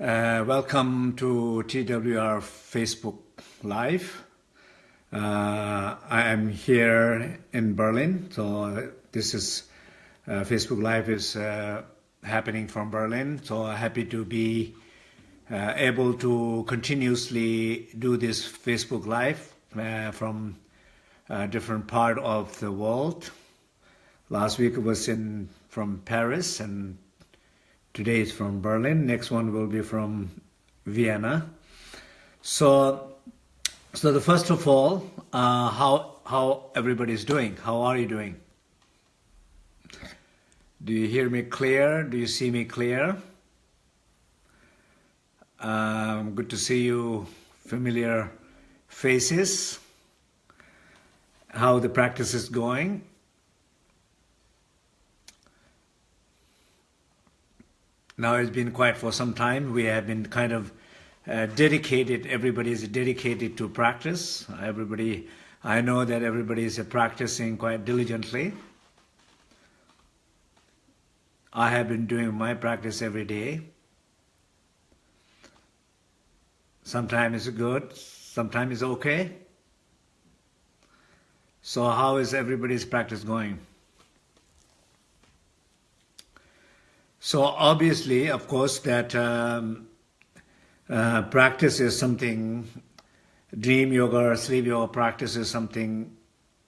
Uh, welcome to TWR Facebook Live. Uh, I am here in Berlin, so this is uh, Facebook Live is uh, happening from Berlin. So happy to be uh, able to continuously do this Facebook Live uh, from different part of the world. Last week was in from Paris and Today is from Berlin. Next one will be from Vienna. So, so the first of all, uh, how how everybody is doing? How are you doing? Do you hear me clear? Do you see me clear? Um, good to see you, familiar faces. How the practice is going? Now it's been quiet for some time. We have been kind of uh, dedicated, everybody is dedicated to practice. Everybody, I know that everybody is practicing quite diligently. I have been doing my practice every day. Sometimes it's good, sometimes it's okay. So how is everybody's practice going? So obviously, of course, that um, uh, practice is something, dream yoga or sleep yoga practice is something,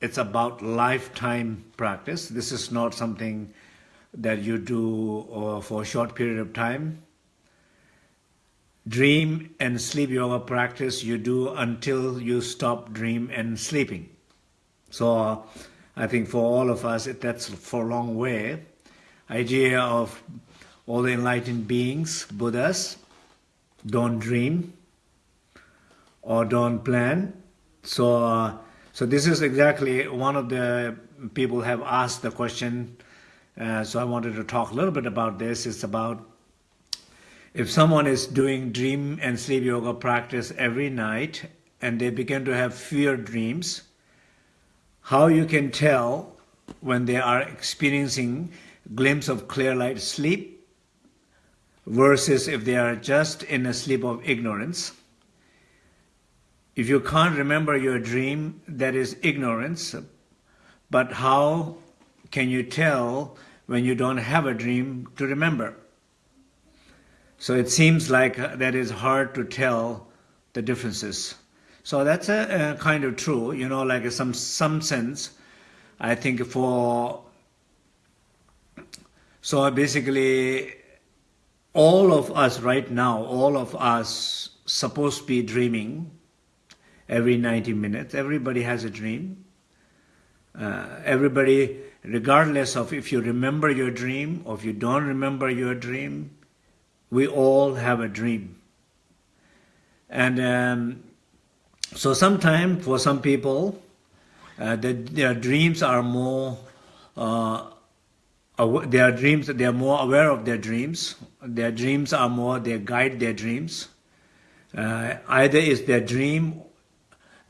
it's about lifetime practice. This is not something that you do uh, for a short period of time. Dream and sleep yoga practice you do until you stop dream and sleeping. So uh, I think for all of us, it, that's for a long way idea of all the enlightened beings, Buddhas, don't dream or don't plan. So, uh, so this is exactly one of the people have asked the question. Uh, so I wanted to talk a little bit about this. It's about if someone is doing dream and sleep yoga practice every night and they begin to have fear dreams, how you can tell when they are experiencing glimpse of clear light sleep versus if they are just in a sleep of ignorance. If you can't remember your dream, that is ignorance. But how can you tell when you don't have a dream to remember? So it seems like uh, that is hard to tell the differences. So that's a, a kind of true, you know, like some some sense. I think for so basically, all of us right now, all of us supposed to be dreaming every 90 minutes. Everybody has a dream. Uh, everybody, regardless of if you remember your dream or if you don't remember your dream, we all have a dream. And um, so sometimes for some people, uh, the, their dreams are more uh, their dreams, they are more aware of their dreams. Their dreams are more, they guide their dreams. Uh, either is their dream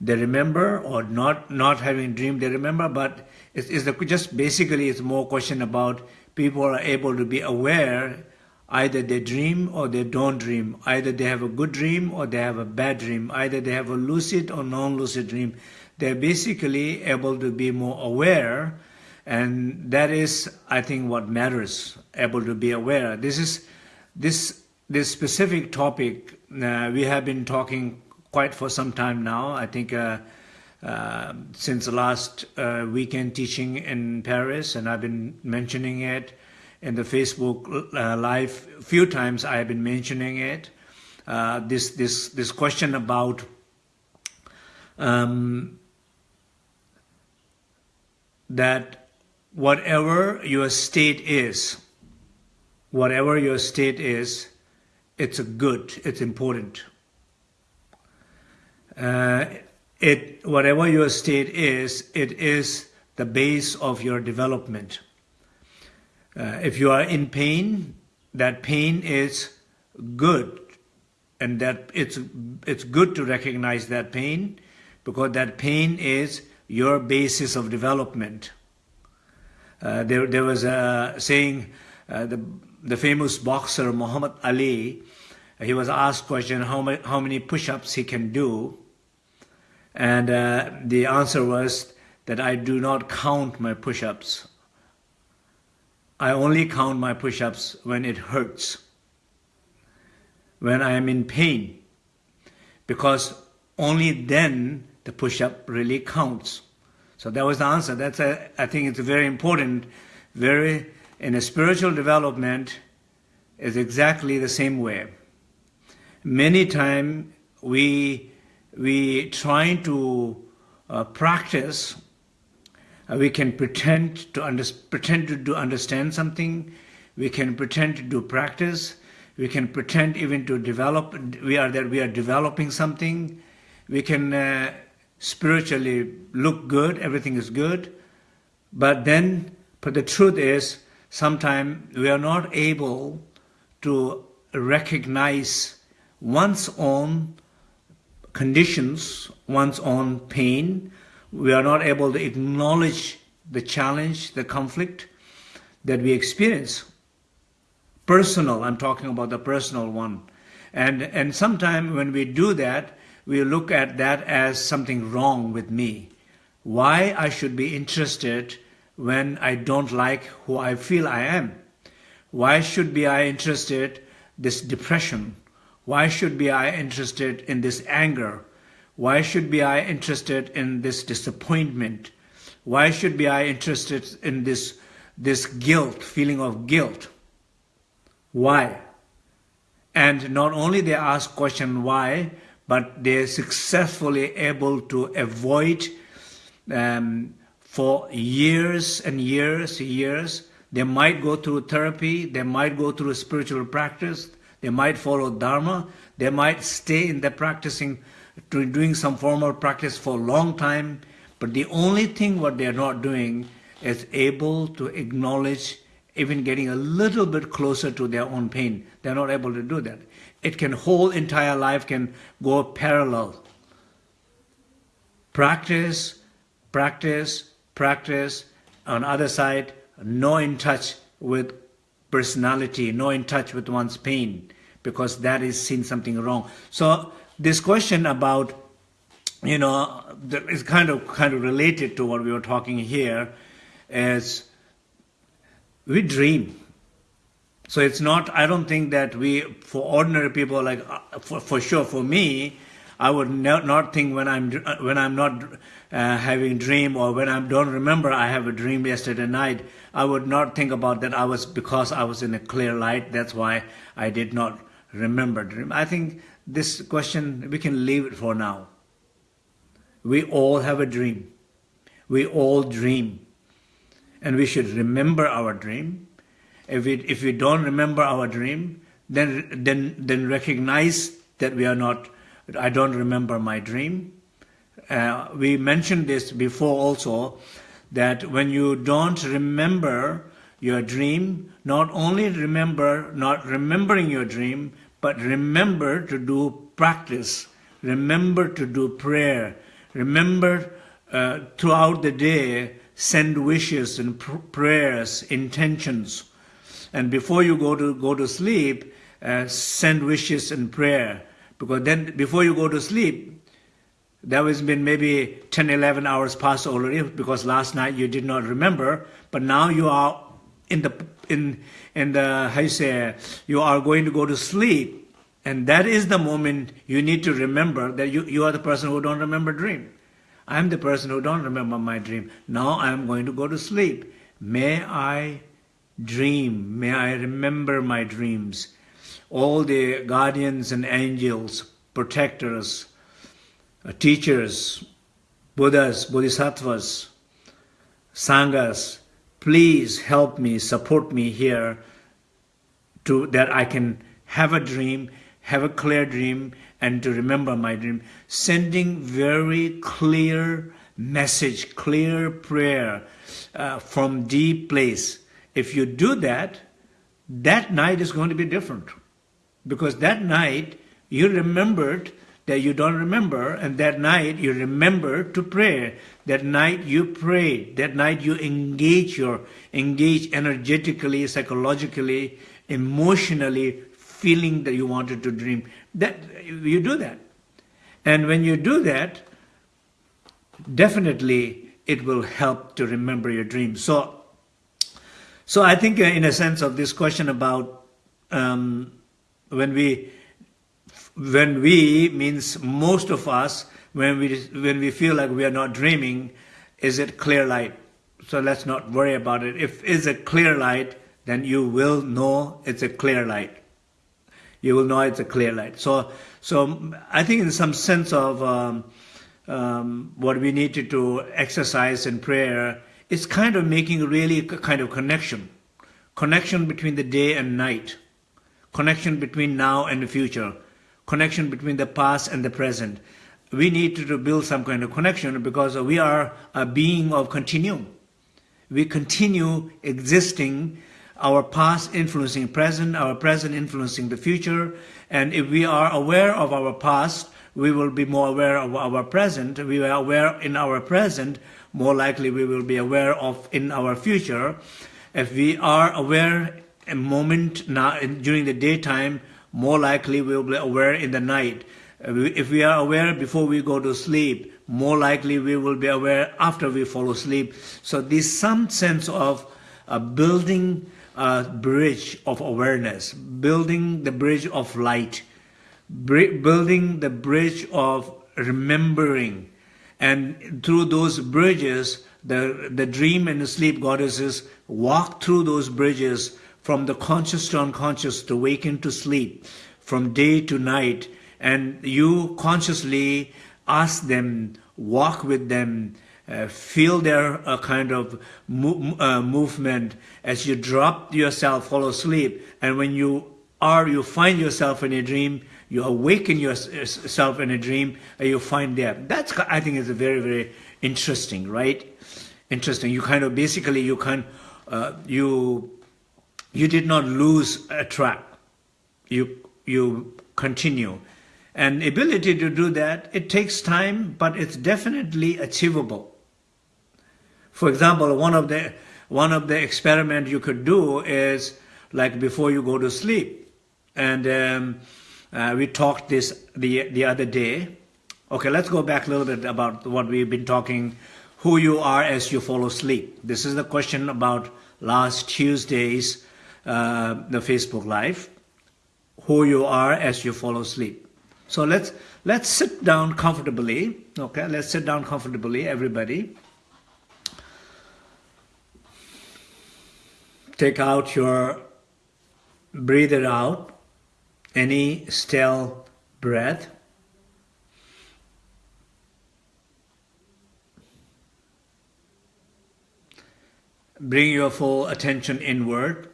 they remember or not not having dream they remember, but it's, it's the, just basically it's more question about people are able to be aware either they dream or they don't dream. Either they have a good dream or they have a bad dream. Either they have a lucid or non-lucid dream. They're basically able to be more aware and that is, I think, what matters, able to be aware. This is, this, this specific topic, uh, we have been talking quite for some time now. I think uh, uh, since the last uh, weekend teaching in Paris, and I've been mentioning it in the Facebook uh, live few times. I have been mentioning it. Uh, this this this question about um, that whatever your state is, whatever your state is, it's a good, it's important. Uh, it, whatever your state is, it is the base of your development. Uh, if you are in pain, that pain is good, and that it's it's good to recognize that pain, because that pain is your basis of development. Uh, there, there was a saying, uh, the, the famous boxer Muhammad Ali, he was asked question how many, how many push-ups he can do. And uh, the answer was that I do not count my push-ups. I only count my push-ups when it hurts, when I am in pain, because only then the push-up really counts. So that was the answer. That's a, I think it's very important, very, in a spiritual development, is exactly the same way. Many times we, we trying to uh, practice uh, we can pretend to under, pretend to do understand something. We can pretend to do practice. We can pretend even to develop. We are that we are developing something. We can uh, spiritually look good. Everything is good, but then, but the truth is, sometimes we are not able to recognize one's own conditions, one's own pain, we are not able to acknowledge the challenge, the conflict that we experience. Personal, I'm talking about the personal one. And, and sometimes when we do that, we look at that as something wrong with me. Why I should be interested when I don't like who I feel I am? Why should be I interested this depression? Why should be I interested in this anger? Why should be I interested in this disappointment? Why should be I interested in this, this guilt, feeling of guilt? Why? And not only they ask question why, but they're successfully able to avoid um, for years and years, years. They might go through therapy, they might go through spiritual practice, they might follow Dharma, they might stay in the practicing doing some formal practice for a long time, but the only thing what they are not doing is able to acknowledge even getting a little bit closer to their own pain. They're not able to do that. It can whole entire life can go parallel. Practice, practice, practice. On other side, no in touch with personality, no in touch with one's pain, because that is seen something wrong. So this question about, you know, is kind of kind of related to what we were talking here, is we dream. So it's not. I don't think that we, for ordinary people, like uh, for for sure, for me, I would not, not think when I'm when I'm not uh, having dream or when I don't remember I have a dream yesterday night. I would not think about that. I was because I was in a clear light. That's why I did not remember dream. I think this question, we can leave it for now. We all have a dream. We all dream. And we should remember our dream. If we, if we don't remember our dream, then, then, then recognize that we are not, I don't remember my dream. Uh, we mentioned this before also, that when you don't remember your dream, not only remember, not remembering your dream, but remember to do practice. Remember to do prayer. Remember uh, throughout the day, send wishes and pr prayers, intentions. And before you go to go to sleep, uh, send wishes and prayer. Because then, before you go to sleep, there has been maybe 10, 11 hours past already because last night you did not remember, but now you are in the in in the how you say you are going to go to sleep. And that is the moment you need to remember that you, you are the person who don't remember dream. I'm the person who don't remember my dream. Now i'm going to go to sleep. May i dream may i remember my dreams all the guardians and angels protectors uh, teachers buddhas bodhisattvas sanghas please help me, support me here to that I can have a dream, have a clear dream, and to remember my dream. Sending very clear message, clear prayer uh, from deep place. If you do that, that night is going to be different. Because that night, you remembered that you don't remember, and that night you remember to pray. That night you prayed That night you engage your engage energetically, psychologically, emotionally, feeling that you wanted to dream. That you do that. And when you do that, definitely it will help to remember your dream. So, so I think uh, in a sense of this question about um, when we, when we means most of us, when we, when we feel like we are not dreaming, is it clear light? So let's not worry about it. If it's a clear light, then you will know it's a clear light. You will know it's a clear light. So, so I think in some sense of um, um, what we need to exercise in prayer, is kind of making really a kind of connection. Connection between the day and night. Connection between now and the future. Connection between the past and the present. We need to build some kind of connection because we are a being of continuum. We continue existing our past influencing present, our present influencing the future. And if we are aware of our past, we will be more aware of our present. We are aware in our present, more likely we will be aware of in our future. If we are aware a moment now during the daytime, more likely we will be aware in the night. If we are aware before we go to sleep, more likely we will be aware after we fall asleep. So there's some sense of uh, building a bridge of awareness, building the bridge of light, building the bridge of remembering. And through those bridges, the, the dream and the sleep goddesses walk through those bridges from the conscious to unconscious to waken to sleep, from day to night. And you consciously ask them, walk with them, uh, feel their uh, kind of mo uh, movement as you drop yourself, fall asleep, and when you are, you find yourself in a dream, you awaken yourself in a dream, and you find there. That's, I think, is a very, very interesting, right? Interesting. You kind of, basically, you can, uh, you, you did not lose a track. You, you continue. And ability to do that, it takes time, but it's definitely achievable. For example, one of the one of the experiment you could do is like before you go to sleep, and um, uh, we talked this the the other day. Okay, let's go back a little bit about what we've been talking. Who you are as you fall asleep. This is the question about last Tuesday's uh, the Facebook Live. Who you are as you fall asleep. So let's let's sit down comfortably. Okay, let's sit down comfortably, everybody. take out your, breathe it out, any still breath. Bring your full attention inward.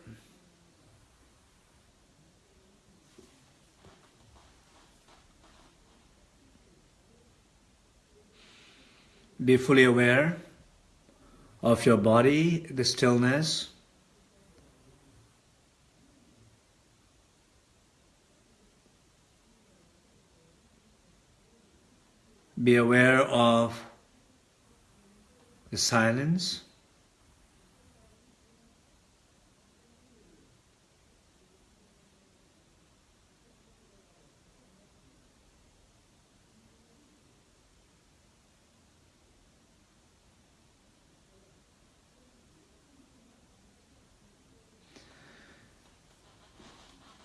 Be fully aware of your body, the stillness. Be aware of the silence.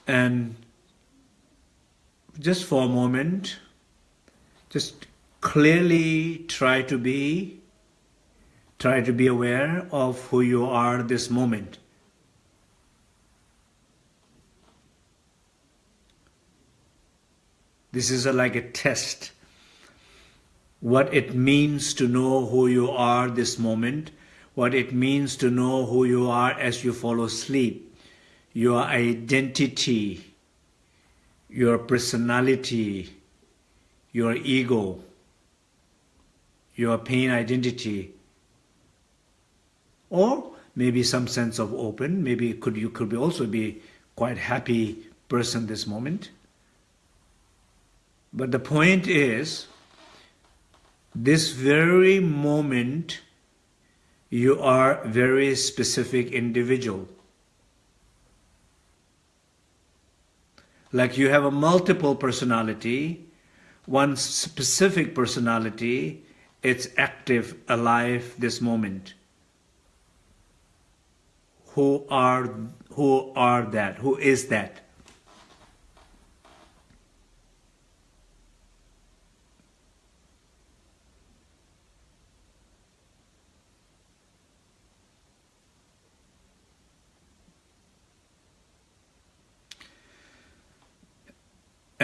And just for a moment, just clearly try to be try to be aware of who you are this moment. This is a, like a test. What it means to know who you are this moment what it means to know who you are as you fall asleep your identity your personality your ego your pain identity. Or maybe some sense of open maybe could you could be also be quite happy person this moment. But the point is this very moment you are very specific individual. Like you have a multiple personality, one specific personality, it's active, alive this moment. Who are, who are that? Who is that?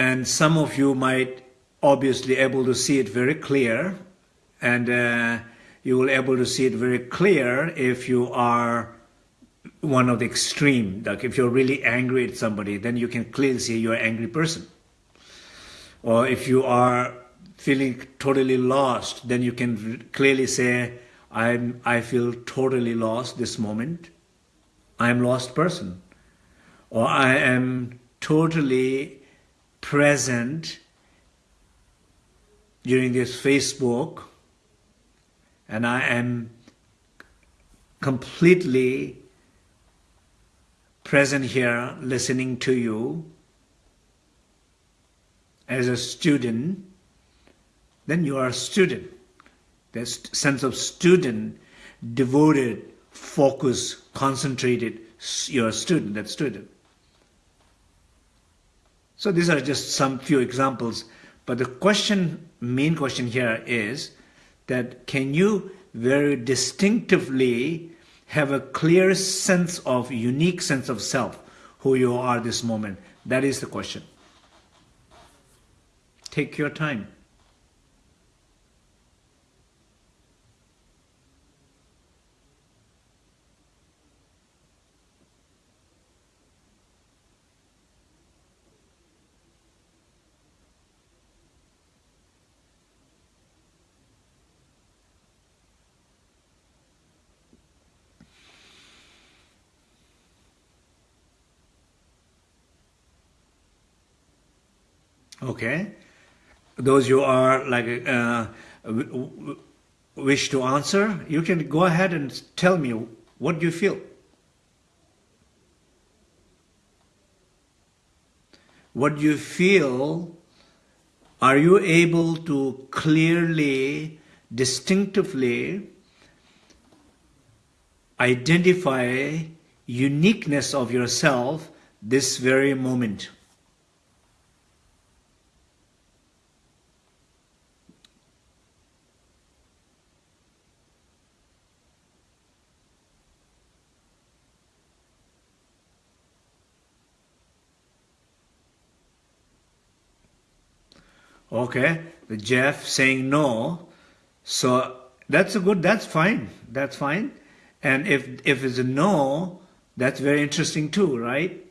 and some of you might obviously able to see it very clear and uh, you will able to see it very clear if you are one of the extreme. Like if you're really angry at somebody then you can clearly see you're an angry person. Or if you are feeling totally lost then you can clearly say I'm I feel totally lost this moment. I'm lost person. Or I am totally present during this Facebook and I am completely present here listening to you as a student, then you are a student. That sense of student, devoted, focused, concentrated, you're a student, that student. So these are just some few examples. But the question, main question here is that can you very distinctively have a clear sense of, unique sense of self, who you are this moment? That is the question. Take your time. Okay, those you are like uh, wish to answer, you can go ahead and tell me what you feel. What you feel, are you able to clearly, distinctively identify uniqueness of yourself this very moment? Okay, the Jeff saying no. So that's a good, that's fine. That's fine. And if, if it's a no, that's very interesting too, right?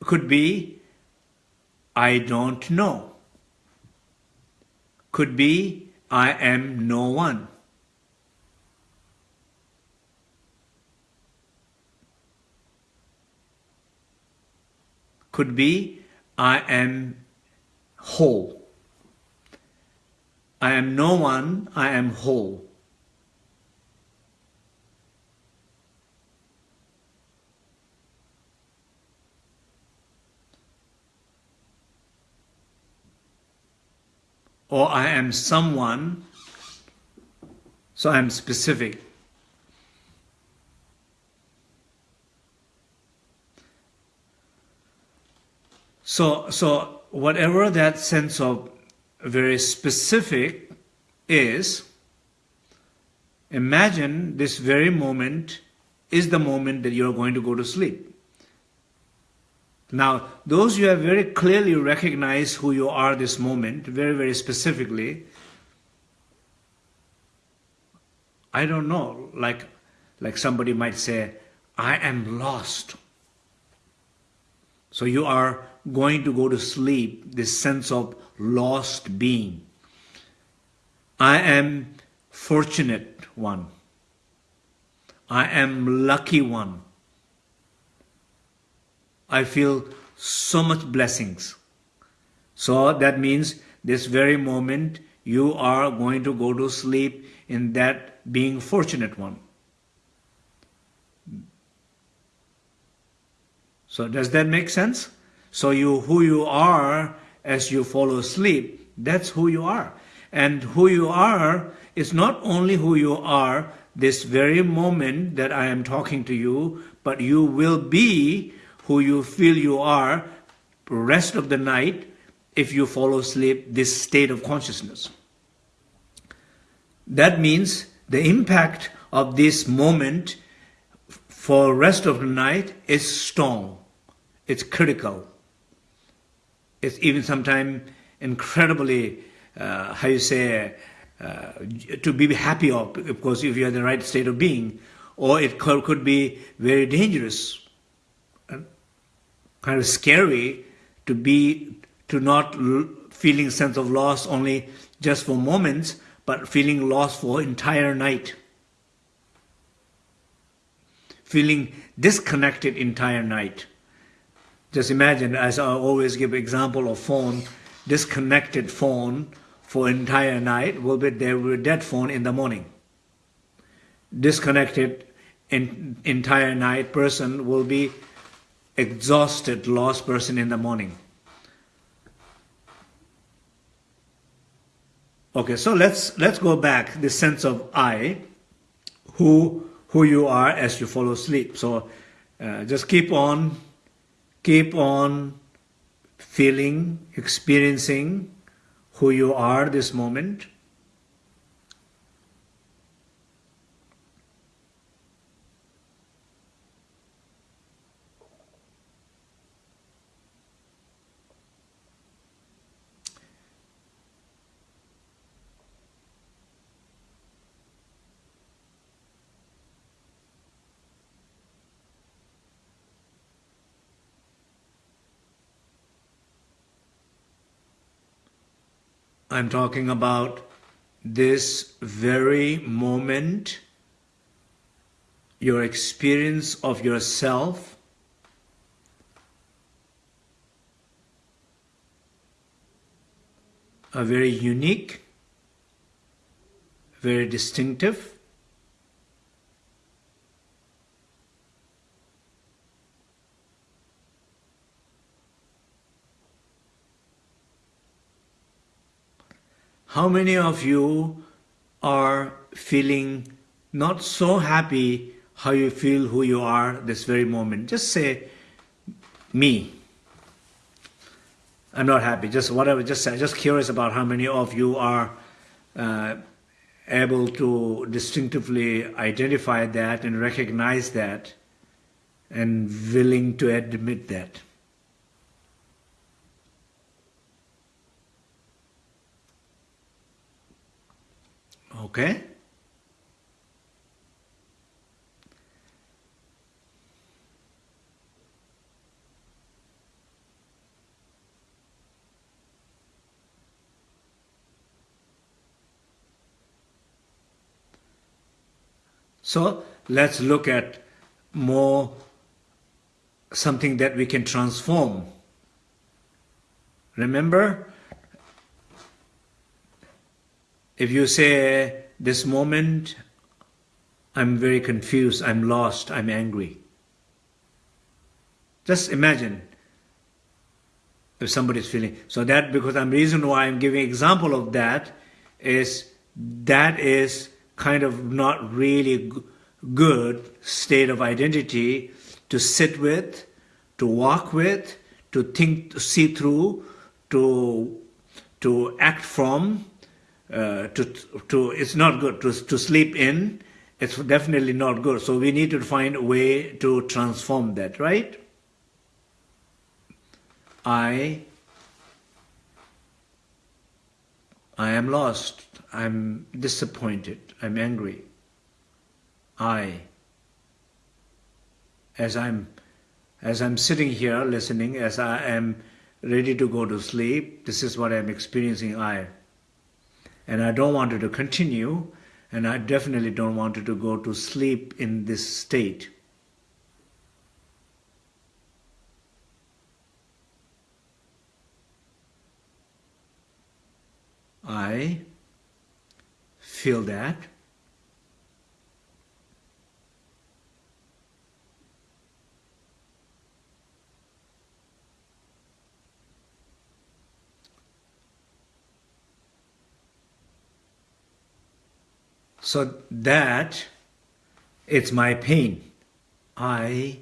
Could be, I don't know. Could be, I am no one. Could be, I am whole. I am no one, I am whole. Or I am someone, so I am specific. So, so whatever that sense of very specific is, imagine this very moment is the moment that you're going to go to sleep. Now, those you have very clearly recognized who you are this moment, very, very specifically, I don't know, like, like somebody might say, I am lost. So you are going to go to sleep, this sense of lost being. I am fortunate one. I am lucky one. I feel so much blessings. So that means this very moment you are going to go to sleep in that being fortunate one. So does that make sense? So you, who you are as you fall asleep, that's who you are. And who you are is not only who you are this very moment that I am talking to you, but you will be who you feel you are rest of the night if you fall asleep this state of consciousness. That means the impact of this moment for rest of the night is strong. It's critical. It's even sometimes incredibly, uh, how you say, uh, to be happy of, course, if you're in the right state of being, or it could be very dangerous, kind of scary to be, to not feeling sense of loss only just for moments, but feeling lost for entire night. Feeling disconnected entire night. Just imagine, as I always give example of phone, disconnected phone for entire night will be there be dead phone in the morning. Disconnected in, entire night person will be exhausted, lost person in the morning. Okay, so let's let's go back the sense of I, who who you are as you fall asleep. So uh, just keep on, keep on feeling, experiencing who you are this moment. I'm talking about this very moment, your experience of yourself, a very unique, very distinctive, How many of you are feeling not so happy how you feel who you are this very moment? Just say, me. I'm not happy, just whatever, just say, just curious about how many of you are uh, able to distinctively identify that and recognize that and willing to admit that. Okay? So let's look at more something that we can transform. Remember, if you say, this moment, I'm very confused, I'm lost, I'm angry. Just imagine if somebody's feeling. So that, because I'm reason why I'm giving example of that is that is kind of not really good state of identity to sit with, to walk with, to think, to see through, to, to act from, uh, to, to, it's not good to, to sleep in. It's definitely not good. So we need to find a way to transform that, right? I, I am lost. I'm disappointed. I'm angry. I, as I'm, as I'm sitting here listening, as I am ready to go to sleep, this is what I'm experiencing. I and I don't want it to continue and I definitely don't want it to go to sleep in this state. I feel that. So that it's my pain. I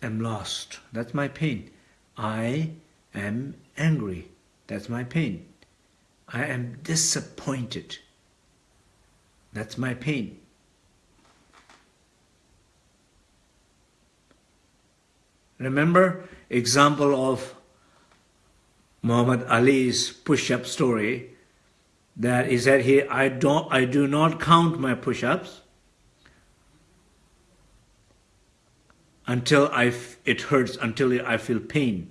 am lost. That's my pain. I am angry. That's my pain. I am disappointed. That's my pain. Remember example of Muhammad Ali's push-up story that he I don't I do not count my push-ups until I it hurts until I feel pain.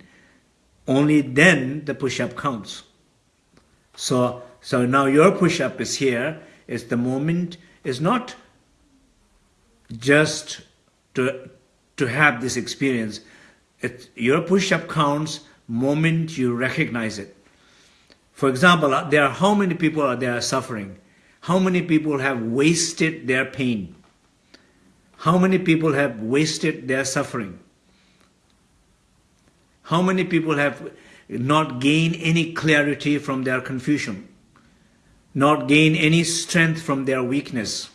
Only then the push-up counts. So so now your push-up is here. Is the moment. Is not just to to have this experience. It, your push-up counts moment you recognize it. For example, uh, there are how many people are there suffering? How many people have wasted their pain? How many people have wasted their suffering? How many people have not gained any clarity from their confusion? Not gained any strength from their weakness?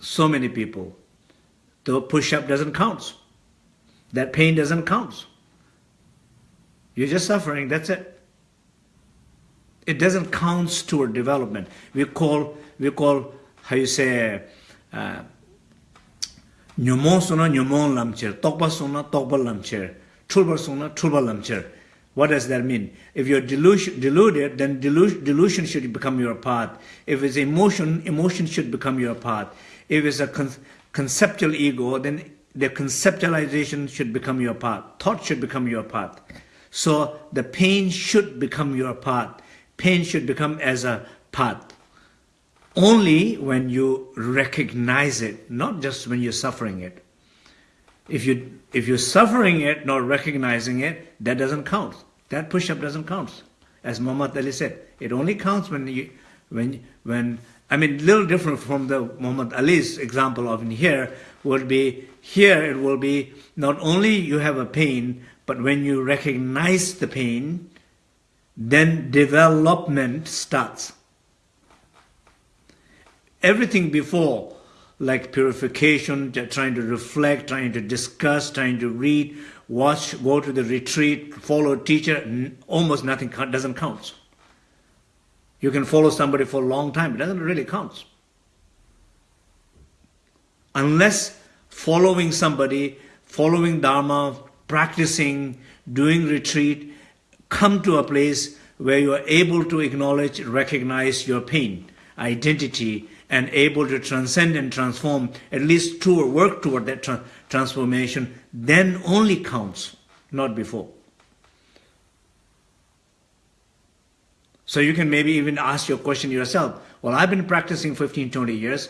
so many people. The push-up doesn't count. That pain doesn't count. You're just suffering, that's it. It doesn't count toward development. We call, we call, how you say, uh, suna nyumon lamcher, tokpa suna tokpa lamcher, tulba suna tulba lamcher. What does that mean? If you're deluded, then delusion should become your path. If it's emotion, emotion should become your path. If it's a con conceptual ego, then the conceptualization should become your path. Thought should become your path. So the pain should become your path. Pain should become as a path. Only when you recognize it, not just when you're suffering it. If, you, if you're suffering it, not recognizing it, that doesn't count. That push-up doesn't count. As Muhammad Ali said, it only counts when you, when, when I mean, a little different from the Muhammad Ali's example of in here would be, here it will be not only you have a pain, but when you recognize the pain, then development starts. Everything before, like purification, trying to reflect, trying to discuss, trying to read, watch, go to the retreat, follow a teacher, almost nothing doesn't count. You can follow somebody for a long time. It doesn't really count. Unless following somebody, following Dharma, practicing, doing retreat, come to a place where you are able to acknowledge, recognize your pain, identity, and able to transcend and transform, at least to work toward that tra transformation, then only counts, not before. So you can maybe even ask your question yourself. Well, I've been practicing 15, 20 years.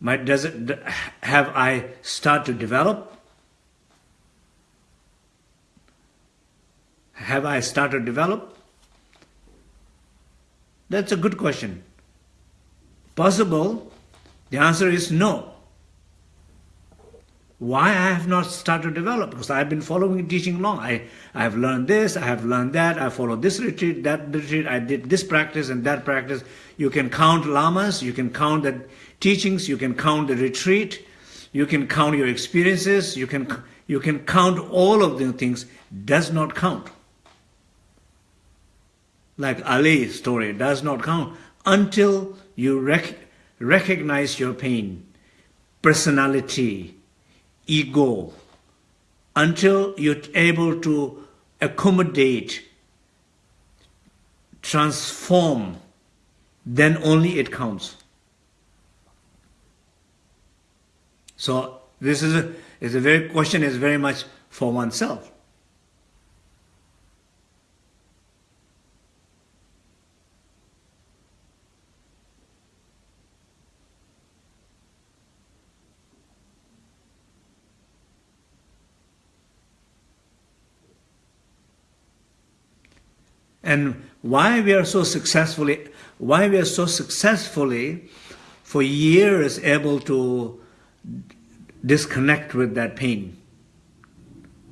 My, does it, have I start to develop? Have I started develop? That's a good question. Possible? The answer is no. Why I have not started develop? Because I've been following teaching long. I, I have learned this, I have learned that, I follow this retreat, that retreat, I did this practice and that practice. You can count lamas, you can count the teachings, you can count the retreat, you can count your experiences, you can, you can count all of the things, does not count. Like Ali's story, does not count until you rec recognize your pain, personality, ego until you're able to accommodate, transform, then only it counts. So this is a, is a very question is very much for oneself. And why we are so successfully, why we are so successfully for years able to disconnect with that pain,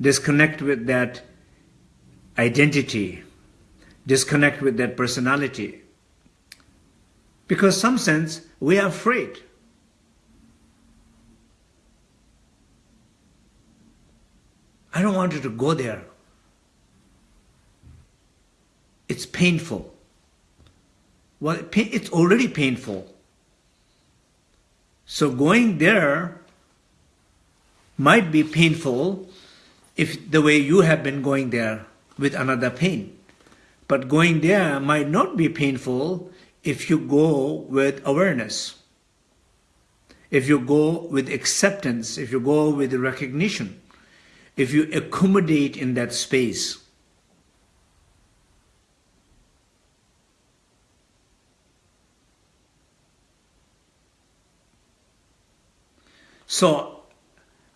disconnect with that identity, disconnect with that personality. Because some sense we are afraid. I don't want you to go there. It's painful. Well, it's already painful. So going there might be painful if the way you have been going there with another pain. But going there might not be painful if you go with awareness, if you go with acceptance, if you go with recognition, if you accommodate in that space. So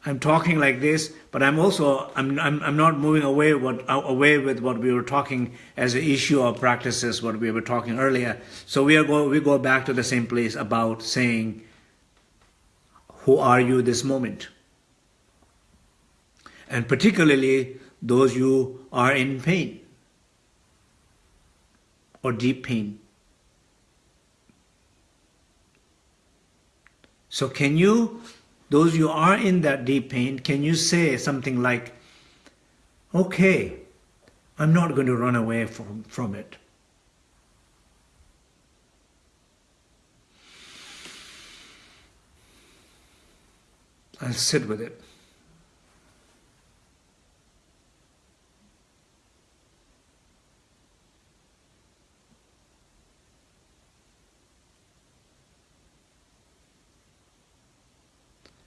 I'm talking like this, but I'm also I'm I'm, I'm not moving away what uh, away with what we were talking as an issue of practices, what we were talking earlier. So we are go we go back to the same place about saying, who are you this moment? And particularly those you are in pain or deep pain. So can you those you are in that deep pain, can you say something like, okay, I'm not going to run away from, from it. I'll sit with it.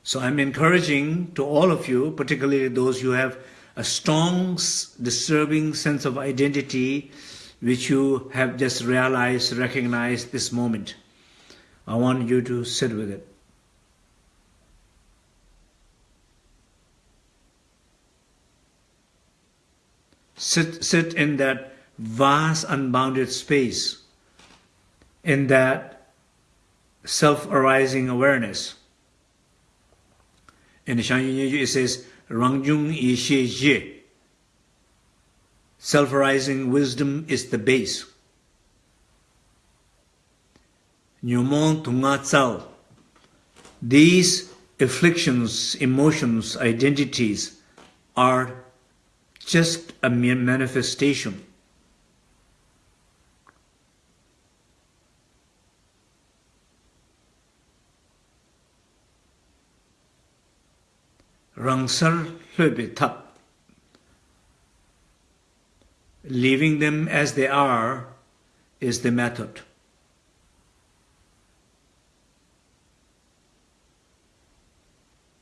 So I'm encouraging to all of you, particularly those who have a strong, disturbing sense of identity, which you have just realized, recognized this moment. I want you to sit with it. Sit, sit in that vast, unbounded space, in that self-arising awareness. in Shan Yunyeju it says, Rangjung xie Zhe. Self-rising wisdom is the base. Nyomon Tunga Tsal. These afflictions, emotions, identities are just a mere manifestation rangsar lhöbe tap. Leaving them as they are is the method.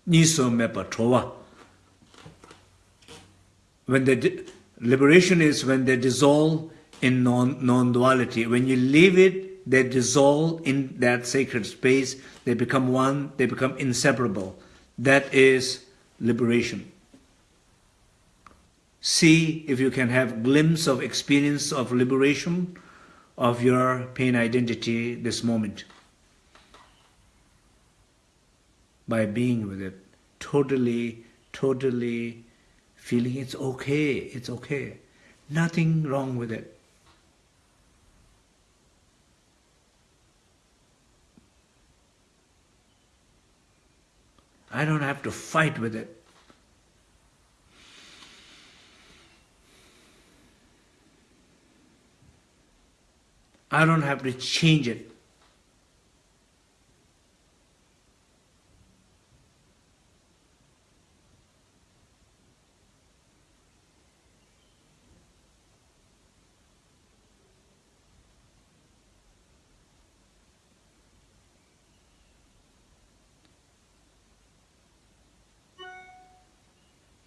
Niso mepa trova. When the liberation is when they dissolve in non, non-duality. When you leave it, they dissolve in that sacred space. They become one. They become inseparable. That is liberation. See if you can have glimpse of experience of liberation of your pain identity this moment by being with it. Totally totally feeling it's okay it's okay. Nothing wrong with it I don't have to fight with it. I don't have to change it.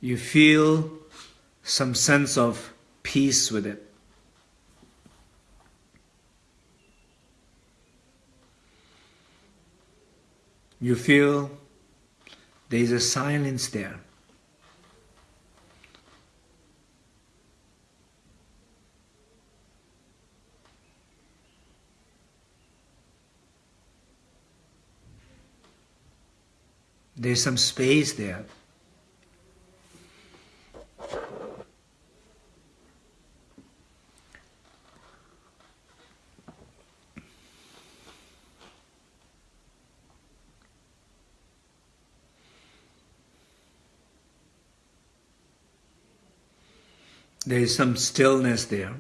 You feel some sense of peace with it. You feel there is a silence there. There's some space there. There is some stillness there.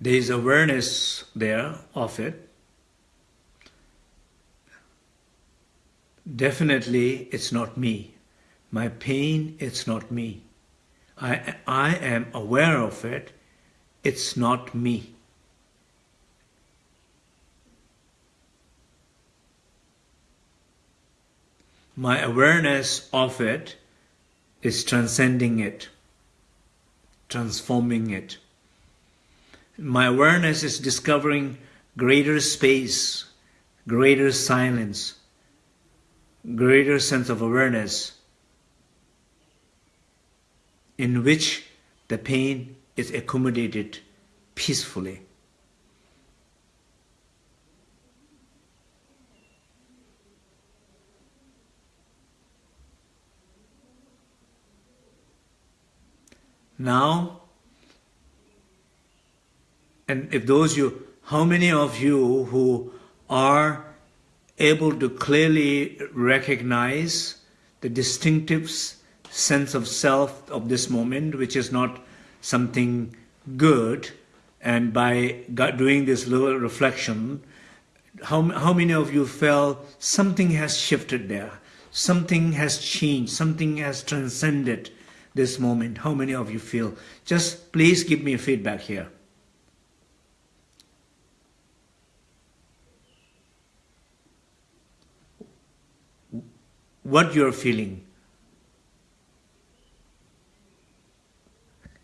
There is awareness there of it. Definitely, it's not me. My pain, it's not me. I, I am aware of it. It's not me. My awareness of it is transcending it, transforming it. My awareness is discovering greater space, greater silence, greater sense of awareness in which the pain is accommodated peacefully. Now, and if those you, how many of you who are able to clearly recognize the distinctive sense of self of this moment, which is not something good, and by doing this little reflection, how, how many of you felt something has shifted there, something has changed, something has transcended this moment? How many of you feel? Just please give me feedback here. what you're feeling.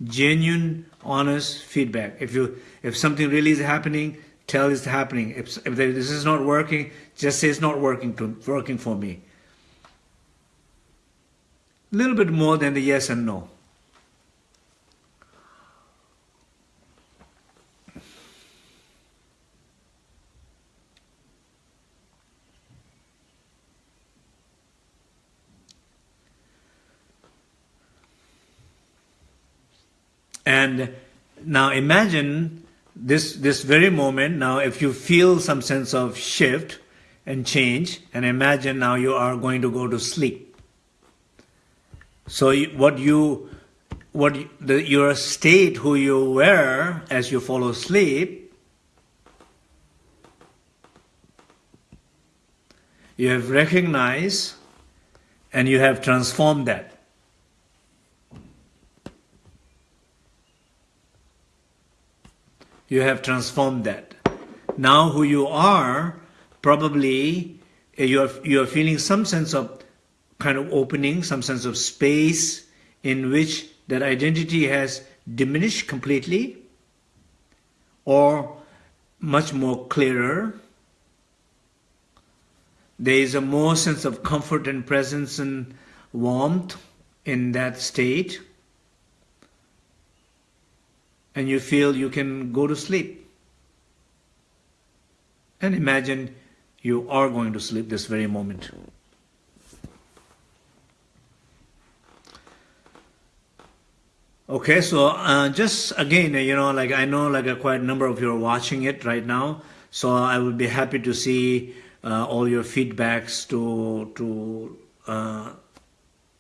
Genuine, honest feedback. If you if something really is happening, tell it's happening. If, if this is not working, just say it's not working to working for me. A little bit more than the yes and no. And now imagine this, this very moment, now if you feel some sense of shift and change, and imagine now you are going to go to sleep. So what you, what the, your state, who you were as you fall asleep, you have recognized and you have transformed that. You have transformed that. Now who you are, probably eh, you're, you're feeling some sense of kind of opening, some sense of space in which that identity has diminished completely or much more clearer. There is a more sense of comfort and presence and warmth in that state and you feel you can go to sleep. And imagine you are going to sleep this very moment. Okay, so uh, just again, you know, like I know like a quite number of you are watching it right now, so I would be happy to see uh, all your feedbacks to to uh,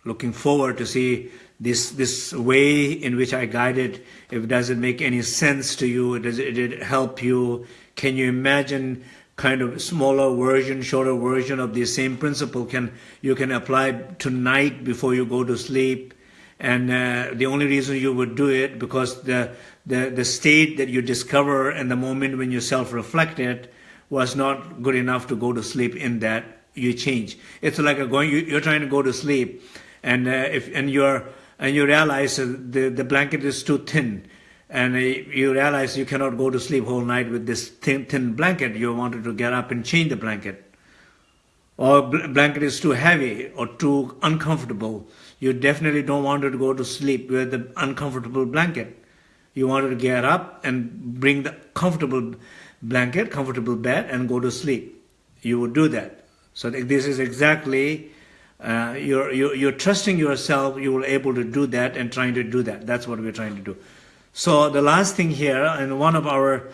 looking forward to see this this way in which I guided, if it doesn't make any sense to you, does it, did it help you? Can you imagine kind of smaller version, shorter version of the same principle can you can apply tonight before you go to sleep? And uh, the only reason you would do it because the the the state that you discover and the moment when you self-reflect it was not good enough to go to sleep in that you change. It's like a going you, you're trying to go to sleep and uh, if and you're and you realize the, the blanket is too thin and you realize you cannot go to sleep whole night with this thin, thin blanket, you wanted to get up and change the blanket. Or blanket is too heavy or too uncomfortable. You definitely don't want to go to sleep with the uncomfortable blanket. You wanted to get up and bring the comfortable blanket, comfortable bed and go to sleep. You would do that. So this is exactly uh, you're, you're, you're trusting yourself, you will able to do that and trying to do that. That's what we're trying to do. So the last thing here, and one of our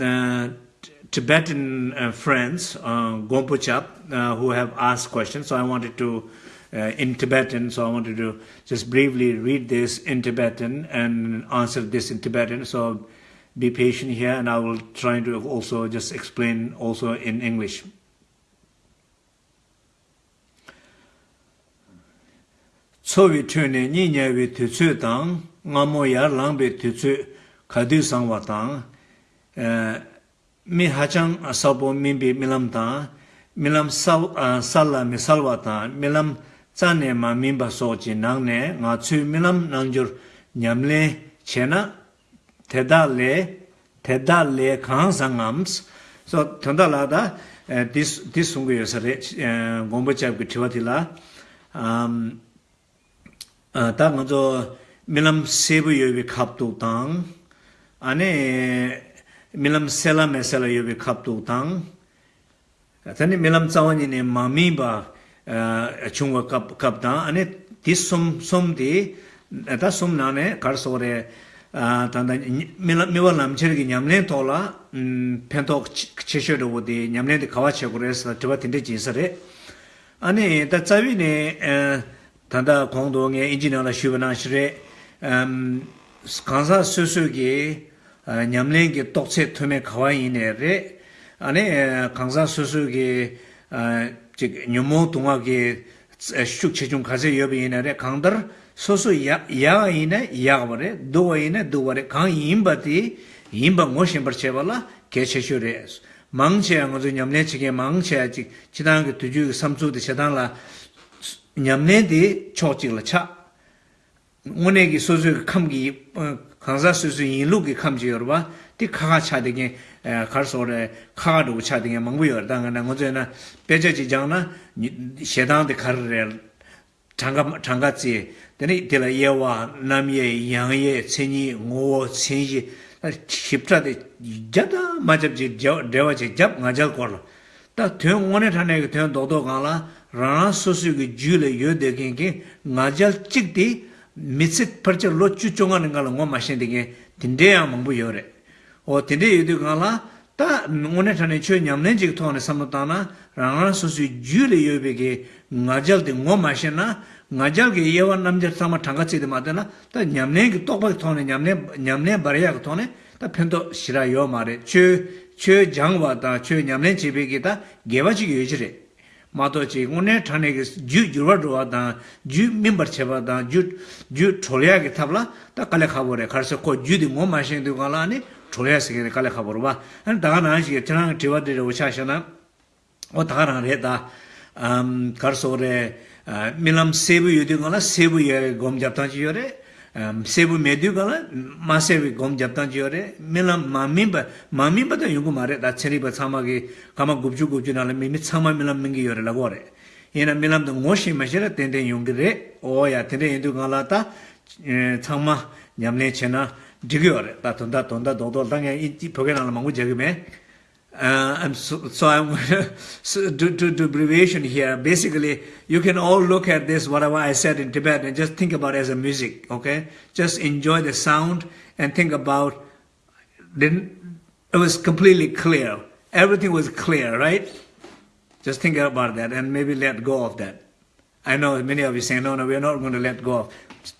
uh, Tibetan uh, friends, uh, Gompuchap, uh, who have asked questions. So I wanted to, Uh, in Tibetan. So I wanted to just briefly read this in Tibetan and answer this in Tibetan. So be patient here and I will try to also just explain also in English. tsowi tuni nyi tu tsu tang, ngamu yar langbi tutsu kadu sangwa tang, uh, mi hachang sabu mimbi milam tang, milam salla uh, mi salwa tang, milam tsaane ma mimba sochi nangne nga tsui milam nangyur nyamle chena teda le, teda le khaan sangams. So, tanda la da, eh, dis sungu yosare, eh, gombo chabki tiwati la, eh, ta nga zo milam sebu yobi khaptu tang, ane milam sela mesela yobi khaptu tang, tani milam tsawani ne ma mimba chungwa kap kap da ane this som som de da som na ne kar so re ta da me wa lam che gi nyam le to la pen to che she ro de nyam le de kawa che go re sa de ba tin de jin sa re ane da cha wi ne ta da kong do nge engineer la shu na shi re um kansa su su gi nyam le gi tok che to me kawa yin ne re ane kansa su su gi 즉 뉴모 동학의 슈크 체중 가세 여비 이날에 강들 소소 야야이네 야버레 도이네 도버레 강 임바티 임바 모신 버체발라 개체슈레 망체 양어도 냠네 측에 망체 즉 지난 그 두주 삼주도 세단라 냠네디 초직라 차 오늘기 소소 감기 강사 소소 인루기 감지 여봐 티 카가 차되게 가르소레 카가도 차딩에 망부여 당나 고제나 배제지 장나 셰당데 카르레 장가 장가지 되니 데라 예와 남예 양예 체니 고 체지 십자데 자다 맞잡지 데와지 잡 맞을 걸라 다 대원에 타네 대원 도도 간라 라나 소수기 줄에 요데겐게 맞을 찍디 미sit 퍼저 로추 종하는 걸로 뭐 마신데 딘데야 망부 요래 o tende yudu kaala ta ngone chane chio nyamne jik tohne samutana rangana susu ju le yuebe ge ngajal de ngo mashe na ngajal ge yewa namjar sama tanga chidi maade na ta nyamne ki tokpa ki tohne nyamne baraya ki tohne ta pento shira yo maare chio chio jangwa ta chio nyamne chibe ge ta gewa chik yojire. Mato chi ngone thane ge ju jurwa dhruwa dhan, ju mimbar cheba dhan, ju tholya ge tabla, ta kale khabo re, kharsa ko ju di ngo ma sheng di kwa la ane, chulaya sikini kala khabarwa an daga naa shiga tinang tiwa dhiri ucha shana. O daga naa re da karso re milam sebu yudu kala sebu yore gom japtan chi yore sebu medu kala ma sebu gom japtan chi yore milam mamimba mamimba da yungu ma re da chiriba tsama ki kama gubju gubju nala mimi tsama milam mingi yore lago re ina milam da ngoshi mashira tenten yungi re o ya tenten yudu kala ta e, tsama nyamne chena 지겨워 다 돈다 돈다 도도 당에 이지 포게나는 망고 제금에 uh i'm so, so i'm so to to to abbreviation here. Basically you can all look at this whatever i said in tibet and just think about it as a music okay? Just enjoy the sound and think about then it was completely clear. Everything was clear right? Just think about that and maybe let go of that. I know many of you saying no no we're not going to let go of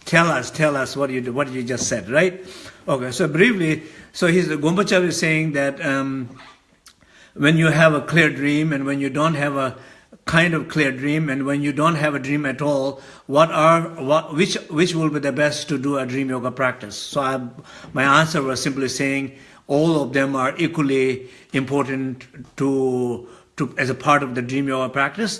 Tell us, tell us what you what you just said, right? Okay, so briefly, so he's Gombachav is saying that um, when you have a clear dream and when you don't have a kind of clear dream and when you don't have a dream at all what are what which which will be the best to do a dream yoga practice so I, my answer was simply saying all of them are equally important to to as a part of the dream yoga practice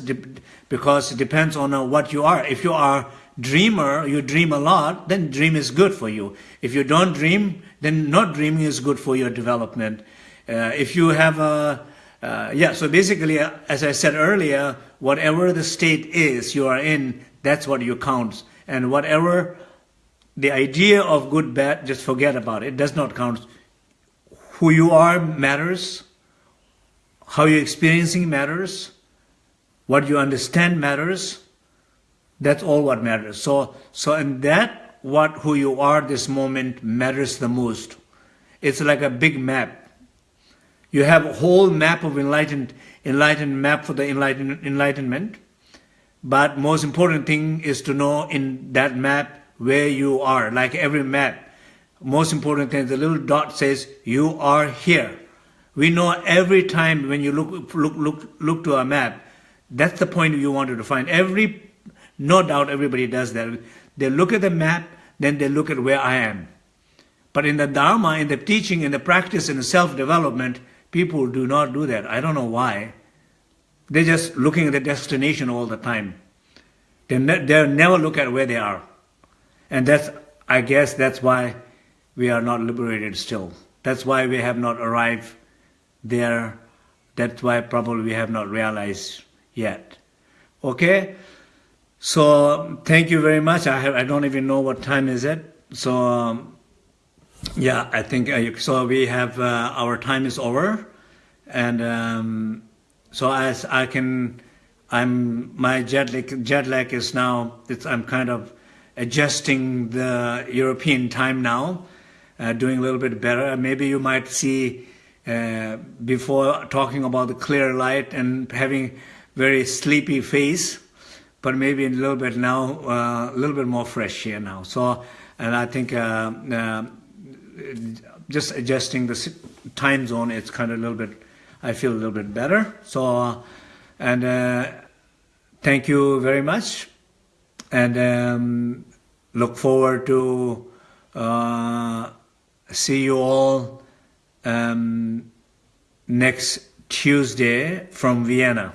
because it depends on uh, what you are if you are dreamer you dream a lot then dream is good for you if you don't dream then not dreaming is good for your development uh, if you have a, uh, yeah, so basically, uh, as I said earlier, whatever the state is you are in, that's what you count. And whatever the idea of good, bad, just forget about it. It does not count. Who you are matters. How you're experiencing matters. What you understand matters. That's all what matters. So, so in that, what who you are this moment matters the most. It's like a big map You have a whole map of enlightened, enlightened map for the enlightened, enlightenment. But most important thing is to know in that map where you are. Like every map, most important thing, is the little dot says you are here. We know every time when you look look look look to a map, that's the point you wanted to find. Every no doubt everybody does that. They look at the map, then they look at where I am. But in the Dharma, in the teaching, in the practice, in the self-development, people do not do that. I don't know why. They're just looking at the destination all the time. They, ne they never look at where they are. And that's, I guess that's why we are not liberated still. That's why we have not arrived there. That's why probably we have not realized yet. Okay? So thank you very much. I have I don't even know what time is it. So um, yeah, I think uh, so. We have uh, our time is over, and um, so as I can, I'm my jet lag, jet lag is now. It's I'm kind of adjusting the European time now, uh, doing a little bit better. Maybe you might see uh, before talking about the clear light and having very sleepy face, but maybe a little bit now, uh, a little bit more fresh here now. So, and I think uh, just adjusting the time zone, it's kind of a little bit, I feel a little bit better. So, and uh, thank you very much. And um, look forward to uh, see you all um, next Tuesday from Vienna.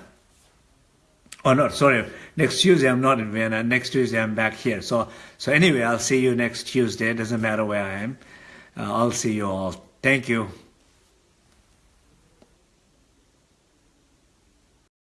Oh no, sorry. Next Tuesday I'm not in Vienna. Next Tuesday I'm back here. So so anyway, I'll see you next Tuesday. It doesn't matter where I am. Uh, I'll see you all. Thank you.